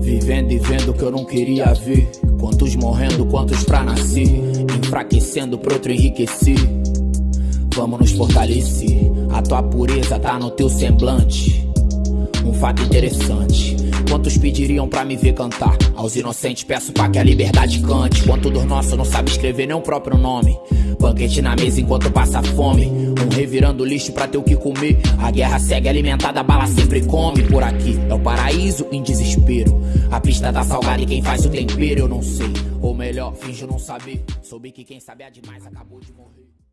Vivendo e vendo o que eu não queria ver. Quantos morrendo, quantos pra nascer. Enfraquecendo pro outro enriquecer. Vamos nos fortalecer. A tua pureza tá no teu semblante. Um fato interessante. Quantos pediriam pra me ver cantar? Aos inocentes peço pra que a liberdade cante. Quanto dos nossos não sabe escrever nem o próprio nome. Banquete na mesa enquanto passa fome. Um revirando lixo pra ter o que comer. A guerra segue alimentada, a bala sempre come por aqui. É o paraíso em desespero. A pista tá salgada e quem faz o tempero eu não sei. Ou melhor, finjo não saber. Soube que quem sabe é demais acabou de morrer.